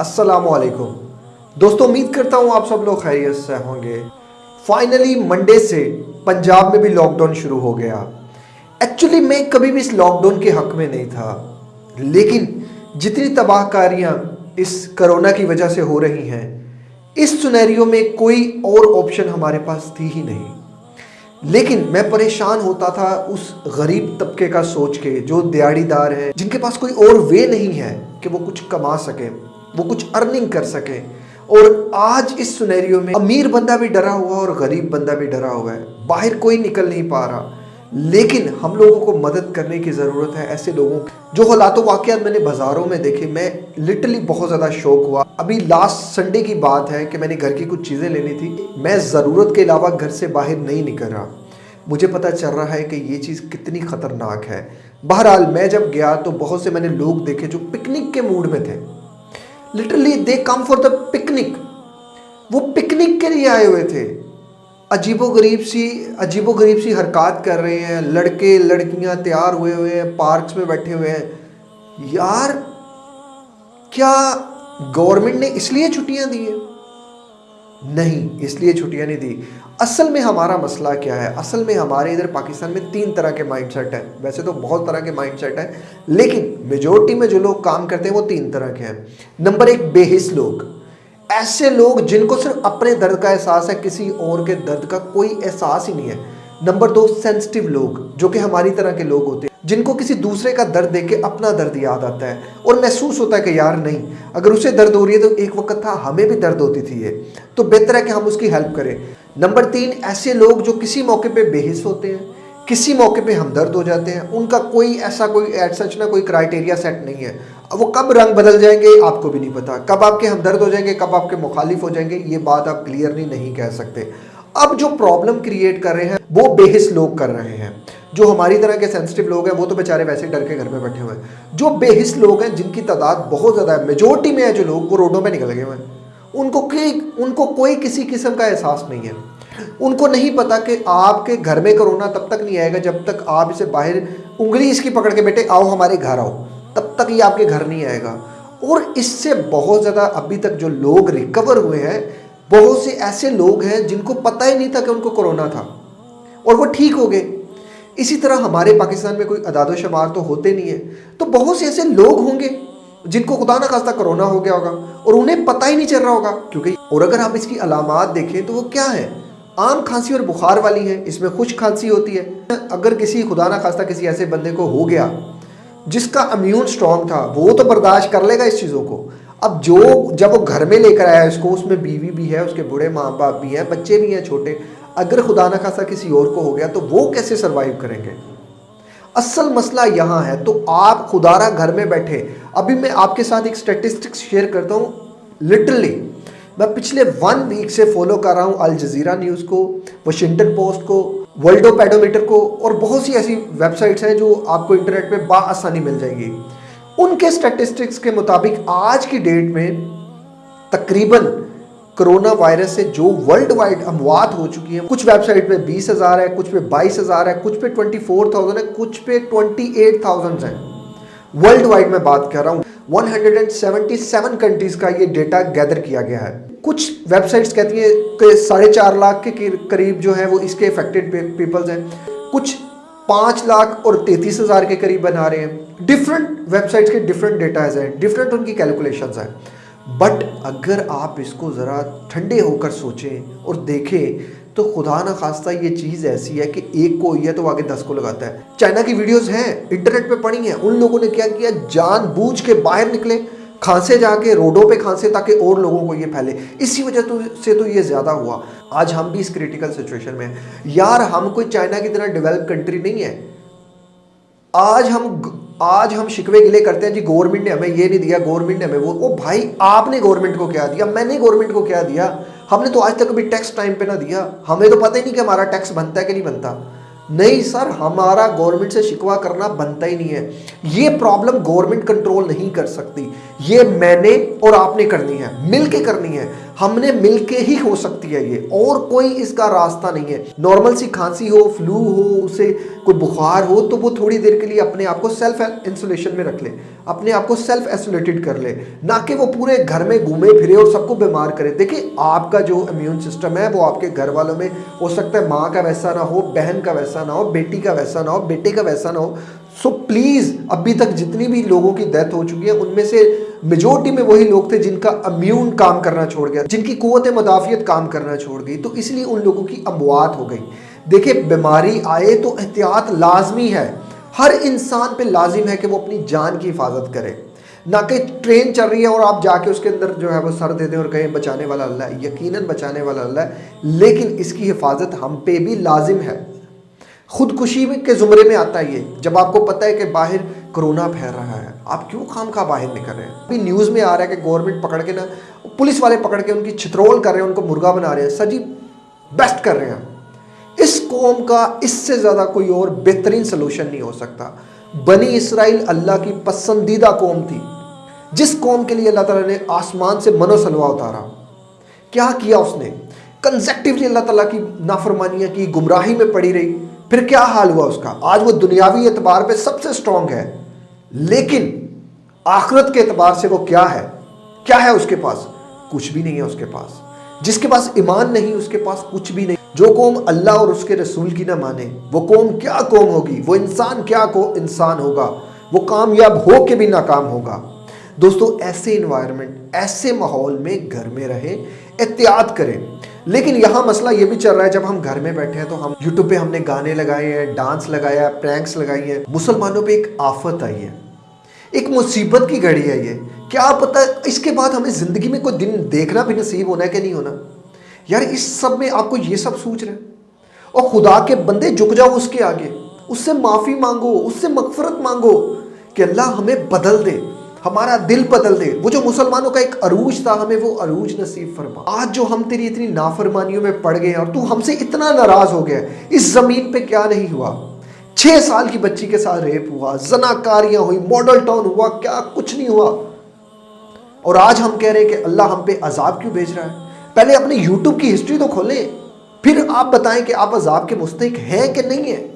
अस्सलाम वालेकुम दोस्तों, उम्मीद करता हूँ आप सब लोग खैरियत से होंगे। फाइनली मंडे से पंजाब में भी लॉकडाउन शुरू हो गया। एक्चुअली मैं कभी भी इस लॉकडाउन के हक में नहीं था। लेकिन जितनी तबाहकारियाँ इस करोना की वजह से हो रही हैं, इस सुनहरियों में कोई और ऑप्शन हमारे पास थी ही नहीं। लेकिन मैं परेशान होता था उस गरीब तबके का सोच के, जो दिहाड़ीदार है, जिनके पास कोई और वे नहीं है कि वो कुछ कमा सके, वो कुछ अर्निंग कर सके। और आज इस सुनहरियों में अमीर बंदा भी डरा हुआ और गरीब बंदा भी डरा हुआ है। बाहर कोई निकल नहीं पा रहा। लेकिन हम लोगों को मदद करने की ज़रूरत है ऐसे लोगों जो हालात वाक़ मैंने बाज़ारों में देखे, मैं लिटरली बहुत ज़्यादा शौक हुआ। अभी लास्ट संडे की बात है कि मैंने घर की कुछ चीज़ें लेनी थी। मैं ज़रूरत के अलावा घर से बाहर नहीं निकल रहा। मुझे पता चल रहा है कि ये चीज़ कितनी ख़तरनाक है। बहरहाल, मैं जब गया तो बहुत से मैंने लोग देखे जो पिकनिक के मूड में थे। Literally they come for the picnic वो पिकनिक के लिए आए हुए थे। अजीबो गरीब सी अजीबो गरीब सी हरकत कर रहे हैं। लड़के, लड़कियाँ तैयार हुए हुए हैं, पार्क्स में बैठे हुए हैं। यार, क्या गवर्नमेंट ने इसलिए छुट्टियाँ दी है? नहीं, इसलिए छुट्टियाँ नहीं दी। असल में हमारा मसला क्या है? असल में हमारे इधर पाकिस्तान में तीन तरह के माइंडसेट है। वैसे तो बहुत तरह के माइंडसेट है, लेकिन मेजोरिटी में जो लोग काम करते हैं, वो तीन तरह के हैं। नंबर एक, बेहिस लोग। ऐसे लोग जिनको सिर्फ़ अपने दर्द का एहसास है, किसी और के दर्द का कोई एहसास ही नहीं है। नंबर दो सेंसिटिव लोग, जो कि हमारी तरह के लोग होते हैं, जिनको किसी दूसरे का दर्द देख के अपना दर्द याद आता है और महसूस होता है कि यार नहीं, अगर उसे दर्द हो रही है तो एक वक्त था हमें भी दर्द होती थी ये तो बेहतर है कि हम उसकी हेल्प करें। नंबर तीन, ऐसे लोग जो किसी मौके पे बेहिस होते हैं, किसी मौके पे हमदर्द हो जाते हैं, उनका कोई ऐसा कोई एड सच ना कोई क्राइटेरिया सेट नहीं है। वो कब रंग बदल जाएँगे, आपको भी नहीं पता। कब आपके हमदर्द हो जाएँगे, कब आपके मुखालिफ हो जाएँगे, ये बात आप क्लियरली नहीं कह सकते। अब जो प्रॉब्लम क्रिएट कर रहे हैं, वो बेहिस लोग कर रहे हैं। जो हमारी तरह के सेंसिटिव लोग हैं, वो तो बेचारे वैसे डर के घर में बैठे हुए हैं। जो बेहिस लोग हैं, जिनकी तादाद बहुत ज़्यादा है मेजोरिटी में है जो लोग, वो रोडों में निकल गए हुए हैं। उनको उनको कोई किसी किस्म का एहसास नहीं है। उनको नहीं पता कि आपके घर में कोरोना तब तक नहीं आएगा जब तक आप इसे बाहर उंगली इसकी पकड़ के बेटे आओ हमारे घर आओ। तब तक ये आपके घर नहीं आएगा। और इससे बहुत ज़्यादा अभी तक जो लोग रिकवर हुए हैं, बहुत से ऐसे लोग हैं जिनको पता ही नहीं था कि उनको कोरोना था। और वो ठीक हो गए। इसी तरह हमारे पाकिस्तान में कोई अदाद शुमार तो होते नहीं है। तो बहुत से ऐसे लोग होंगे जिनको खुदा ना खास्ता कोरोना हो गया होगा और उन्हें पता ही नहीं चल रहा होगा। क्योंकि और अगर आप इसकी अलामत देखें तो वो क्या है? आम खांसी और बुखार वाली है, इसमें खुश खांसी होती है। अगर किसी खुदा ना खास्ता किसी ऐसे बंदे को हो गया जिसका इम्यून स्ट्रॉन्ग था, वो तो बर्दाश्त कर लेगा इस चीज़ों को। अब जो, जब वो घर में लेकर आया इसको उसमें बीवी भी है, उसके बूढ़े माँ बाप भी हैं, बच्चे भी हैं छोटे, अगर खुदा ना खासा किसी और को हो गया तो वो कैसे सर्वाइव करेंगे? असल मसला यहाँ है तो आप खुदारा घर में बैठे, अभी मैं आपके साथ एक स्टेटिस्टिक्स शेयर करता हूँ लिटरली मैं पिछले वन वीक से फॉलो कर रहा हूँ अल जजीरा न्यूज़ को वाशिंगटन पोस्ट को वर्ल्डो पैडोमीटर को और बहुत सी ऐसी वेबसाइट्स हैं जो आपको इंटरनेट पे बासानी मिल जाएगी। उनके स्टैटिस्टिक्स के मुताबिक आज की डेट में तकरीबन कोरोना वायरस से जो वर्ल्ड वाइड अमवात हो चुकी है, कुछ वेबसाइट पे बीस हज़ार है, कुछ पे बाईस हज़ार है, कुछ पे ट्वेंटी फोर थाउज़ेंड है, कुछ पे ट्वेंटी एट थाउज़ेंड है। वर्ल्ड वाइड में बात कर रहा हूँ 177 कंट्रीज़ का ये डेटा गैदर किया गया है। कुछ वेबसाइट्स कहती हैं कि साढ़े चार लाख के करीब जो है वो इसके इफेक्टेड पीपल्स हैं। कुछ पाँच लाख और तैतीस हज़ार के करीब बना रहे हैं। डिफरेंट वेबसाइट्स के डिफरेंट डेटाज हैं डिफरेंट उनकी कैलकुलेशन हैं। बट अगर आप इसको ज़रा ठंडे होकर सोचें और देखें तो खुदा ना खास्ता ये चीज़ ऐसी है कि एक को हुई है तो आगे दस को लगाता है। चाइना की वीडियोस हैं इंटरनेट पे पड़ी हैं। उन लोगों ने क्या किया? जान बूझ के बाहर निकले। खांसे जाके, रोडों पे खांसे ताकि और लोगों को ये फैले। इसी वजह तो से तो ये ज़्यादा हुआ। आज हम भी इस क्रिटिकल सिचुएशन में हैं। यार, हम कोई चाइना की तरह डेवलप कंट्री नहीं है। आज हम आज हम शिकवे गिले करते हैं, जी गवर्नमेंट ने हमें ये नहीं दिया गवर्नमेंट ने हमें वो, ओ भाई, आपने गवर्नमेंट को क्या दिया? मैंने गवर्नमेंट को क्या दिया? हमने तो आज तक कभी टैक्स टाइम पे ना दिया। हमें तो पता ही नहीं कि हमारा टैक्स बनता है कि नहीं बनता। नहीं सर, हमारा गवर्नमेंट से शिकवा करना बनता ही नहीं है। ये प्रॉब्लम गवर्नमेंट कंट्रोल नहीं कर सकती। ये मैंने और आपने करनी है, मिलके करनी है। हमने मिलके ही हो सकती है ये। और कोई इसका रास्ता नहीं है। नॉर्मल सी खांसी हो फ्लू हो, उसे कोई बुखार हो तो वो थोड़ी देर के लिए अपने आप को सेल्फ इंसुलेशन में रख ले। अपने आप को सेल्फ आइसोलेटेड कर ले। ना कि वो पूरे घर में घूमे फिरे और सबको बीमार करे। देखिए, आपका जो इम्यून सिस्टम है, वो आपके घर वालों में हो सकता है माँ का वैसा ना हो, बहन का वैसा ना हो, बेटी का वैसा ना हो, बेटे का वैसा ना हो। सो प्लीज़ अभी तक जितनी भी लोगों की डेथ हो चुकी है, उनमें से मेजोरिटी में वही लोग थे जिनका अम्यून काम करना छोड़ गया, जिनकी कुत मदाफियत काम करना छोड़ गई। तो इसलिए उन लोगों की अमवात हो गई। देखिए, बीमारी आए तो एहतियात लाजमी है। हर इंसान पे लाजिम है कि वो अपनी जान की हिफाजत करे। ना कि ट्रेन चल रही है और आप जाके उसके अंदर जो है वो सर दे दें और कहें, बचाने वाला अल्लाह है। यकीनन बचाने वाला अल्लाह है। लेकिन इसकी हिफाजत हम पे भी लाजिम है। खुदकुशी के ज़ुमरे में आता है ये। जब आपको पता है कि बाहर कोरोना फैल रहा है। आप क्यों खाम खा बाहर निकल रहे हैं? अभी न्यूज़ में आ रहा है कि गवर्नमेंट पकड़ के ना, पुलिस वाले पकड़ के उनकी छित्रोल कर रहे हैं, उनको मुर्गा बना रहे हैं। सर जी बेस्ट कर रहे हैं इस कौम का इससे ज़्यादा कोई और बेहतरीन सोल्यूशन नहीं हो सकता। बनी इसराइल अल्लाह की पसंदीदा कौम थी। जिस कौम के लिए अल्लाह ताला ने आसमान से मनोसलवा उतारा, क्या किया उसने? कंजेक्टिवली अल्लाह ताला की नाफरमानियाँ की गुमराही में पड़ी रही। फिर क्या हाल हुआ उसका? आज वो दुनियावी एतबार पे सबसे स्ट्रांग है। लेकिन आखरत के एतबार से वो क्या है? क्या है उसके पास? कुछ भी नहीं है उसके पास। जिसके पास ईमान नहीं, उसके पास कुछ भी नहीं। जो कौम अल्लाह और उसके रसूल की ना माने, वो कौम क्या कौम होगी? वो इंसान क्या को इंसान होगा? वो कामयाब हो के भी नाकाम होगा। दोस्तों, ऐसे इन्वायरमेंट ऐसे माहौल में घर में रहे, एहतियात करें। लेकिन यहाँ मसला ये भी चल रहा है, जब हम घर में बैठे हैं तो हम यूट्यूब पे हमने गाने लगाए हैं डांस लगाया है प्रैंक्स लगाई हैं। मुसलमानों पे एक आफत आई है। एक मुसीबत की घड़ी है ये। क्या पता इसके बाद हमें ज़िंदगी में कोई दिन देखना भी नसीब होना है कि नहीं होना? यार, इस सब में आपको ये सब सोच रहे हैं। और खुदा के बंदे झुक जाओ उसके आगे। उससे माफ़ी मांगो, उससे मगफरत मांगो कि अल्लाह हमें बदल दे, हमारा दिल बदल दे। वो जो मुसलमानों का एक अरूज था, हमें वो अरूज नसीब फरमा। आज जो हम तेरी इतनी नाफरमानियों में पड़ गए और तू हमसे इतना नाराज़ हो गया इस ज़मीन पे क्या नहीं हुआ? छह साल की बच्ची के साथ रेप हुआ, जनाकारियाँ हुई मॉडल टाउन हुआ, क्या कुछ नहीं हुआ। और आज हम कह रहे हैं कि अल्लाह हम पे अजाब क्यों भेज रहा है? पहले अपने यूट्यूब की हिस्ट्री तो खोलें, फिर आप बताएँ कि आप अजाब के मुस्तक हैं कि नहीं है।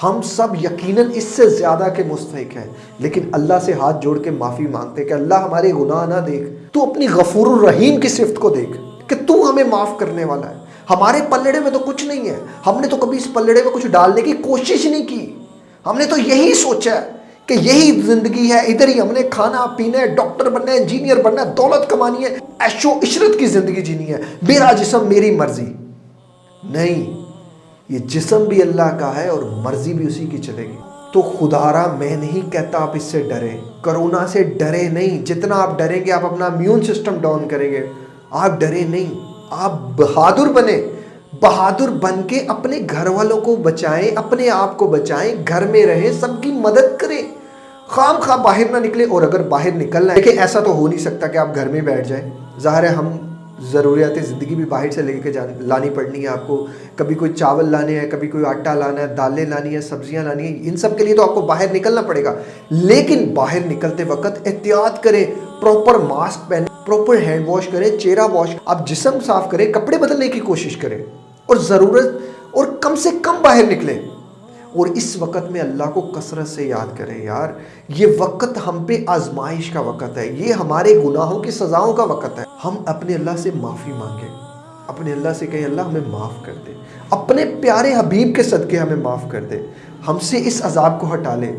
हम सब यकीनन इससे ज़्यादा के मुस्तक हैं, लेकिन अल्लाह से हाथ जोड़ के माफ़ी मांगते कि अल्लाह हमारे गुनाह ना देख, तू अपनी गफूर रहीम की सिफत को देख कि तू हमें माफ़ करने वाला है। हमारे पल्लड़े में तो कुछ नहीं है। हमने तो कभी इस पल्लड़े में कुछ डालने की कोशिश नहीं की। हमने तो यही सोचा है कि यही ज़िंदगी है। इधर ही हमने खाना, पीना है, डॉक्टर बनना है, इंजीनियर बनना है, दौलत कमानी है, ऐशो इशरत की ज़िंदगी जीनी है। मेरा जिसम मेरी मर्ज़ी। नहीं, ये जिसम भी अल्लाह का है और मर्ज़ी भी उसी की चलेगी। तो खुदारा, मैं नहीं कहता आप इससे डरे। कोरोना से डरे नहीं। जितना आप डरेंगे, आप अपना इम्यून सिस्टम डाउन करेंगे। आप डरे नहीं। आप बहादुर बने, बहादुर बन के अपने घर वालों को बचाएँ, अपने आप को बचाएँ, घर में रहें, सबकी मदद करें। खाम खा, बाहर ना निकले और अगर बाहर निकलना है देखिए ऐसा तो हो नहीं सकता कि आप घर में बैठ जाए। ज़ाहिर है, हम ज़रूरियात ज़िंदगी भी बाहर से लेके जा, लानी पड़नी है आपको। कभी कोई चावल लाने हैं, कभी कोई आटा लाना है, दालें लानी है, सब्ज़ियाँ लानी है, इन सब के लिए तो आपको बाहर निकलना पड़ेगा। लेकिन बाहर निकलते वक्त एहतियात करें प्रॉपर मास्क पहने प्रॉपर हैंड वॉश करें, चेहरा वॉश आप जिसम साफ़ करें, कपड़े बदलने की कोशिश करें और ज़रूरत और कम से कम बाहर निकलें। और इस वक्त में अल्लाह को कसरत से याद करें यार, ये वक्त हम पे आजमाइश का वक्त है, ये हमारे गुनाहों की सज़ाओं का वक्त है। हम अपने अल्लाह से माफ़ी मांगे, अपने अल्लाह से कहें, अल्लाह हमें माफ़ कर दे। अपने प्यारे हबीब के सदक़े हमें माफ़ कर दे। हमसे इस अजाब को हटा ले।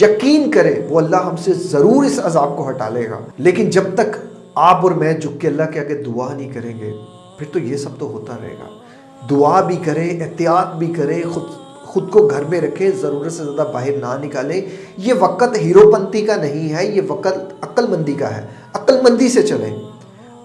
यकीन करें, वो अल्लाह हमसे ज़रूर इस अजाब को हटा लेगा। लेकिन जब तक आप और मैं झुक के अल्लाह के आगे दुआ नहीं करेंगे, फिर तो ये सब तो होता रहेगा। दुआ भी करें, एहतियात भी करें, खुद खुद को घर में रखें, ज़रूरत से ज़्यादा बाहर ना निकालें। ये वक़्त हीरोपंती का नहीं है, ये वक़्त अक्लमंदी का है। अक्लमंदी से चलें।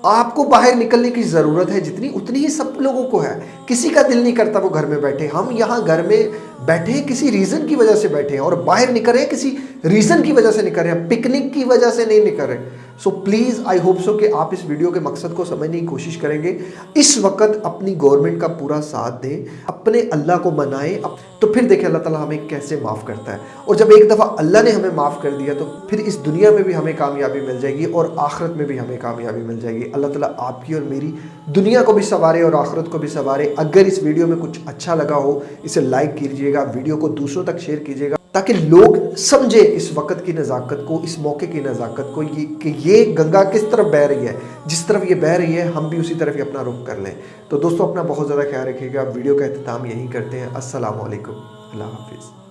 आपको बाहर निकलने की ज़रूरत है, जितनी, उतनी ही सब लोगों को है। किसी का दिल नहीं करता वो घर में बैठे। हम यहाँ घर में बैठे किसी रीज़न की वजह से बैठे हैं और बाहर निकल रहे हैं, किसी रीज़न की वजह से निकल रहे हैं पिकनिक की वजह से नहीं निकल रहे। So please I hope so कि आप इस वीडियो के मकसद को समझने की कोशिश करेंगे। इस वक्त अपनी गवर्नमेंट का पूरा साथ दें, अपने अल्लाह को मनाएँ। तो फिर देखें, अल्लाह ताला हमें कैसे माफ़ करता है। और जब एक दफ़ा अल्लाह ने हमें माफ़ कर दिया तो फिर इस दुनिया में भी हमें कामयाबी मिल जाएगी और आखरत में भी हमें कामयाबी मिल जाएगी। अल्लाह ताला आपकी और मेरी दुनिया को भी संवारे और आखरत को भी संवारे। अगर इस वीडियो में कुछ अच्छा लगा हो, इसे लाइक कीजिएगा वीडियो को दूसरों तक शेयर कीजिएगा। ताकि लोग समझे इस वक्त की नज़ाकत को, इस मौके की नज़ाकत को, ये कि ये गंगा किस तरफ़ बह रही है, जिस तरफ़ ये बह रही है, हम भी उसी तरफ़ ही अपना रुख कर लें। तो दोस्तों, अपना बहुत ज़्यादा ख्याल रखिएगा। वीडियो का अहतमाम यहीं करते हैं। असलकम अल्लाह हाफिज़।